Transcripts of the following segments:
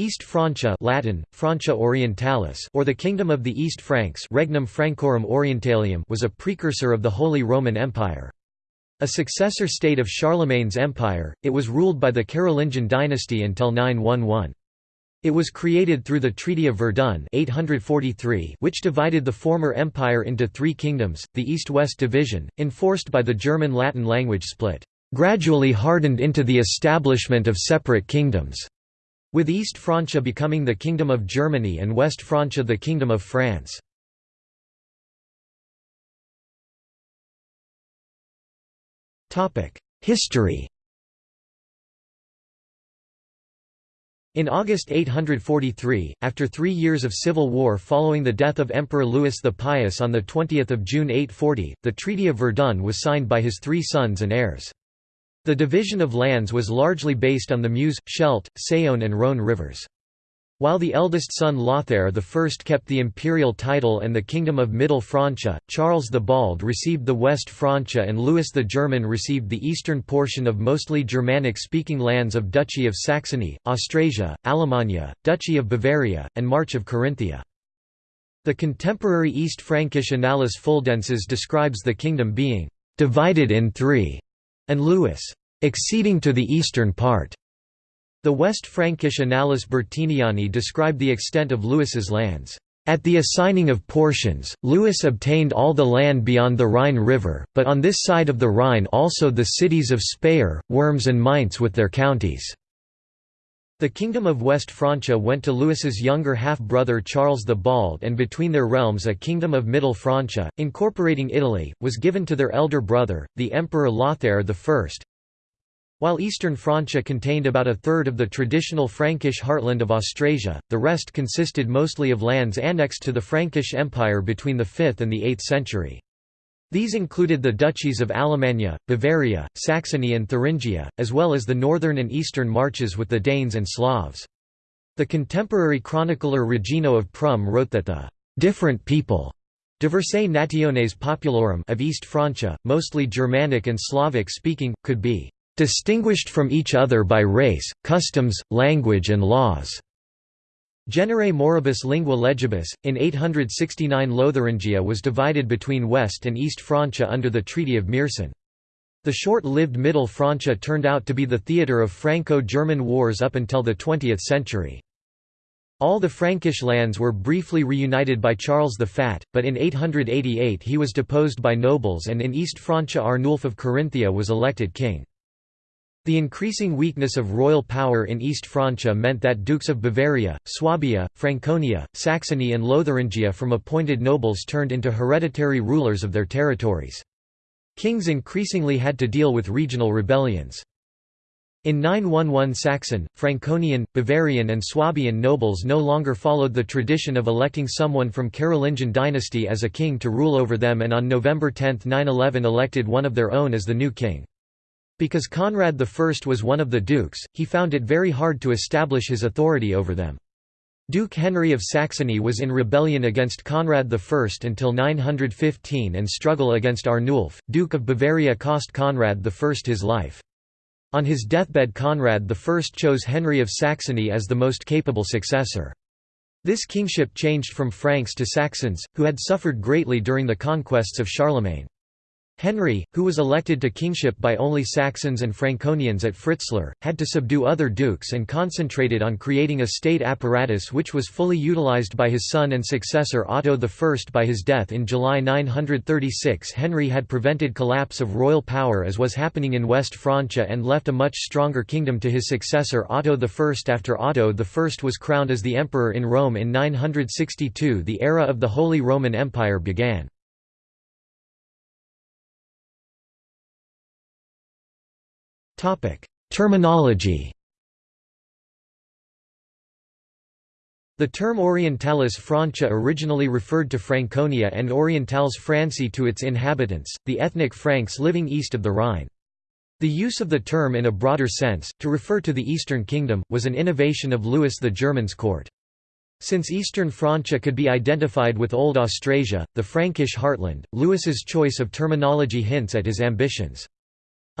East Francia Latin, Francia Orientalis or the Kingdom of the East Franks Regnum Francorum Orientalium was a precursor of the Holy Roman Empire. A successor state of Charlemagne's empire, it was ruled by the Carolingian dynasty until 911. It was created through the Treaty of Verdun 843 which divided the former empire into three kingdoms, the East-West division, enforced by the German Latin language split, gradually hardened into the establishment of separate kingdoms, with East Francia becoming the Kingdom of Germany and West Francia the Kingdom of France. History In August 843, after three years of civil war following the death of Emperor Louis the Pious on 20 June 840, the Treaty of Verdun was signed by his three sons and heirs. The division of lands was largely based on the Meuse, Scheldt, Saône and Rhône rivers. While the eldest son Lothair I kept the imperial title and the Kingdom of Middle Francia, Charles the Bald received the West Francia and Louis the German received the eastern portion of mostly Germanic-speaking lands of Duchy of Saxony, Austrasia, Alemannia, Duchy of Bavaria, and March of Carinthia. The contemporary East Frankish Annales Fuldenses describes the kingdom being «divided in three, and Louis «exceeding to the eastern part». The West Frankish Annales Bertiniani describe the extent of Louis's lands. At the assigning of portions, Louis obtained all the land beyond the Rhine River, but on this side of the Rhine also the cities of Speyer, Worms and Mainz with their counties. The Kingdom of West Francia went to Louis's younger half-brother Charles the Bald and between their realms a Kingdom of Middle Francia, incorporating Italy, was given to their elder brother, the Emperor Lothair I, while eastern Francia contained about a third of the traditional Frankish heartland of Austrasia, the rest consisted mostly of lands annexed to the Frankish Empire between the 5th and the 8th century. These included the duchies of Alemannia, Bavaria, Saxony and Thuringia, as well as the northern and eastern marches with the Danes and Slavs. The contemporary chronicler Regino of Prum wrote that the «different people» diversae nationes populorum of East Francia, mostly Germanic and Slavic speaking, could be distinguished from each other by race, customs, language and laws." Genere moribus lingua legibus, in 869 Lotharingia was divided between West and East Francia under the Treaty of Meersen. The short-lived Middle Francia turned out to be the theatre of Franco-German wars up until the 20th century. All the Frankish lands were briefly reunited by Charles the Fat, but in 888 he was deposed by nobles and in East Francia Arnulf of Carinthia was elected king. The increasing weakness of royal power in East Francia meant that dukes of Bavaria, Swabia, Franconia, Saxony and Lotharingia from appointed nobles turned into hereditary rulers of their territories. Kings increasingly had to deal with regional rebellions. In 911 Saxon, Franconian, Bavarian and Swabian nobles no longer followed the tradition of electing someone from Carolingian dynasty as a king to rule over them and on November 10, 911 elected one of their own as the new king. Because Conrad I was one of the dukes, he found it very hard to establish his authority over them. Duke Henry of Saxony was in rebellion against Conrad I until 915 and struggle against Arnulf, Duke of Bavaria cost Conrad I his life. On his deathbed Conrad I chose Henry of Saxony as the most capable successor. This kingship changed from Franks to Saxons, who had suffered greatly during the conquests of Charlemagne. Henry, who was elected to kingship by only Saxons and Franconians at Fritzlar, had to subdue other dukes and concentrated on creating a state apparatus which was fully utilized by his son and successor Otto I. By his death in July 936 Henry had prevented collapse of royal power as was happening in West Francia and left a much stronger kingdom to his successor Otto I. After Otto I was crowned as the emperor in Rome in 962 the era of the Holy Roman Empire began. Terminology The term Orientalis Francia originally referred to Franconia and Orientales Franci to its inhabitants, the ethnic Franks living east of the Rhine. The use of the term in a broader sense, to refer to the Eastern Kingdom, was an innovation of Louis the German's court. Since Eastern Francia could be identified with Old Austrasia, the Frankish heartland, Louis's choice of terminology hints at his ambitions.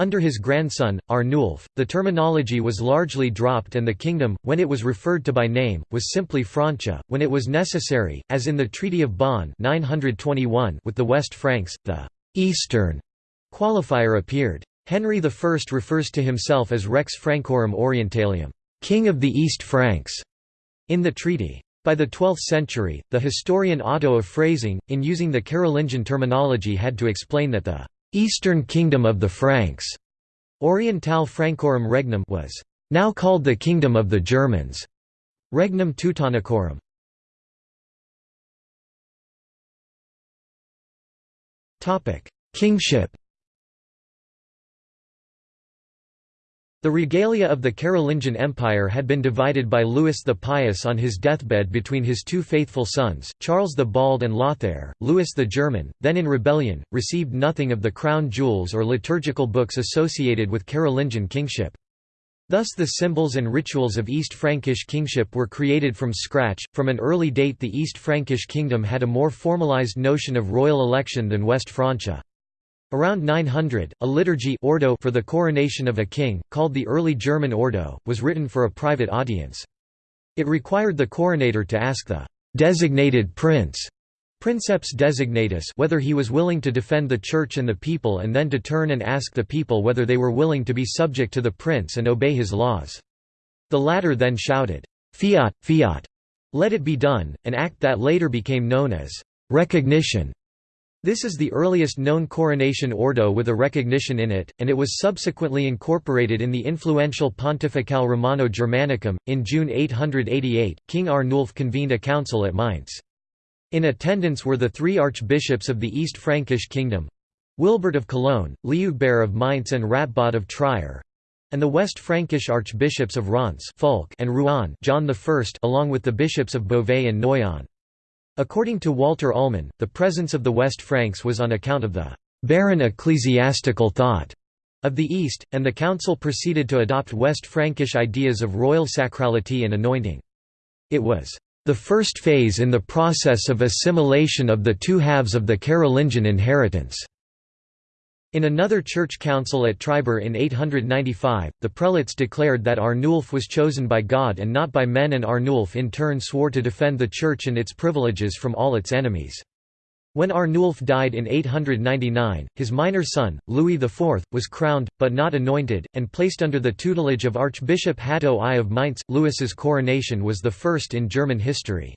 Under his grandson, Arnulf, the terminology was largely dropped and the kingdom, when it was referred to by name, was simply Francia. When it was necessary, as in the Treaty of Bonn 921 with the West Franks, the «Eastern» qualifier appeared. Henry I refers to himself as Rex Francorum Orientalium, King of the East Franks, in the treaty. By the 12th century, the historian Otto of Freising, in using the Carolingian terminology had to explain that the Eastern Kingdom of the Franks, Oriental Francorum Regnum was now called the Kingdom of the Germans, Regnum Teutonicorum. Topic: Kingship The regalia of the Carolingian Empire had been divided by Louis the Pious on his deathbed between his two faithful sons, Charles the Bald and Lothair. Louis the German, then in rebellion, received nothing of the crown jewels or liturgical books associated with Carolingian kingship. Thus the symbols and rituals of East Frankish kingship were created from scratch. From an early date the East Frankish kingdom had a more formalized notion of royal election than West Francia. Around 900, a liturgy ordo for the coronation of a king, called the Early German Ordo, was written for a private audience. It required the coronator to ask the designated prince princeps designatus whether he was willing to defend the church and the people and then to turn and ask the people whether they were willing to be subject to the prince and obey his laws. The latter then shouted, "'Fiat, fiat! Let it be done', an act that later became known as "'recognition' This is the earliest known coronation ordo with a recognition in it, and it was subsequently incorporated in the influential Pontificale Romano Germanicum. In June 888, King Arnulf convened a council at Mainz. In attendance were the three archbishops of the East Frankish kingdom Willibert of Cologne, Liudbert of Mainz, and Ratbod of Trier and the West Frankish archbishops of Reims and Rouen John I, along with the bishops of Beauvais and Noyon. According to Walter Ullmann, the presence of the West Franks was on account of the barren ecclesiastical thought of the East, and the council proceeded to adopt West Frankish ideas of royal sacrality and anointing. It was the first phase in the process of assimilation of the two halves of the Carolingian inheritance. In another church council at Tribur in 895, the prelates declared that Arnulf was chosen by God and not by men and Arnulf in turn swore to defend the church and its privileges from all its enemies. When Arnulf died in 899, his minor son, Louis IV, was crowned, but not anointed, and placed under the tutelage of Archbishop Hatto I of Mainz. Louis's coronation was the first in German history.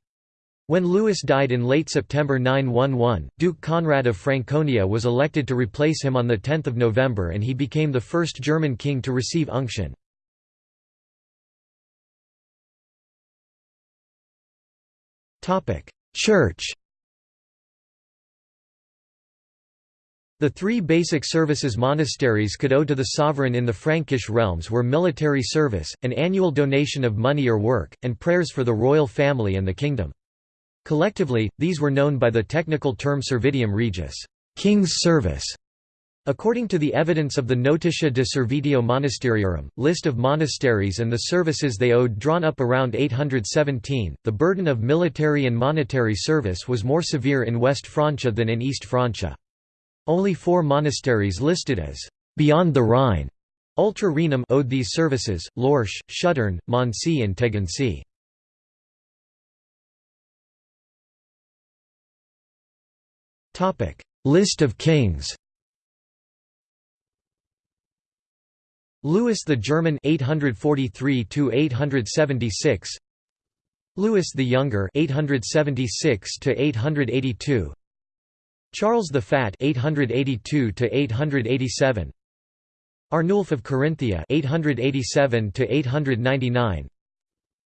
When Louis died in late September 911, Duke Conrad of Franconia was elected to replace him on 10 November and he became the first German king to receive unction. Church The three basic services monasteries could owe to the sovereign in the Frankish realms were military service, an annual donation of money or work, and prayers for the royal family and the kingdom. Collectively, these were known by the technical term Servitium Regis King's Service". According to the evidence of the Notitia de Servitio Monasteriorum, list of monasteries and the services they owed drawn up around 817, the burden of military and monetary service was more severe in West Francia than in East Francia. Only four monasteries listed as «beyond the Rhine» Ultra Rhenum owed these services, Lorsch, Schuttern, Mondsee and Tegernsee. Topic: List of kings. Louis the German 843 to 876. Louis the Younger 876 to 882. Charles the Fat 882 to 887. Arnulf of Carinthia 887 to 899.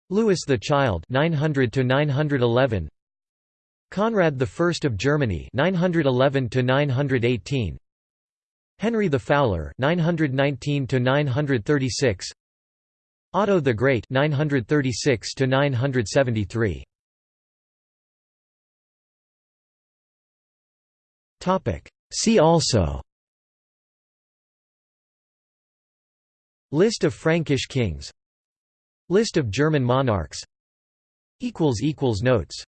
Louis the Child 900 to 911. Conrad I of Germany 911 to 918 Henry the Fowler 919 to 936 Otto the Great 936 to 973 Topic. See also. List of Frankish kings. List of German monarchs. Equals equals notes